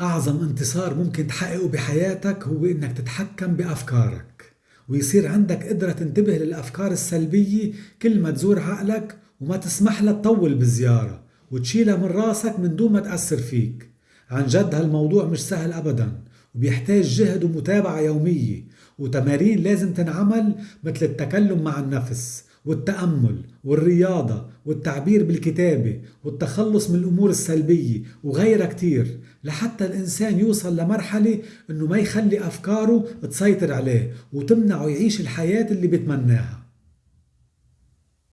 أعظم انتصار ممكن تحققه بحياتك هو إنك تتحكم بأفكارك ويصير عندك قدرة تنتبه للأفكار السلبية كل ما تزور عقلك وما تسمح لها تطول بالزيارة وتشيلها من راسك من دون ما تأثر فيك. عن جد هالموضوع مش سهل أبدا وبيحتاج جهد ومتابعة يومية وتمارين لازم تنعمل مثل التكلم مع النفس والتأمل والرياضة والتعبير بالكتابة والتخلص من الأمور السلبية وغيرها كتير لحتى الإنسان يوصل لمرحلة إنه ما يخلي أفكاره تسيطر عليه وتمنعه يعيش الحياة اللي بتمناها.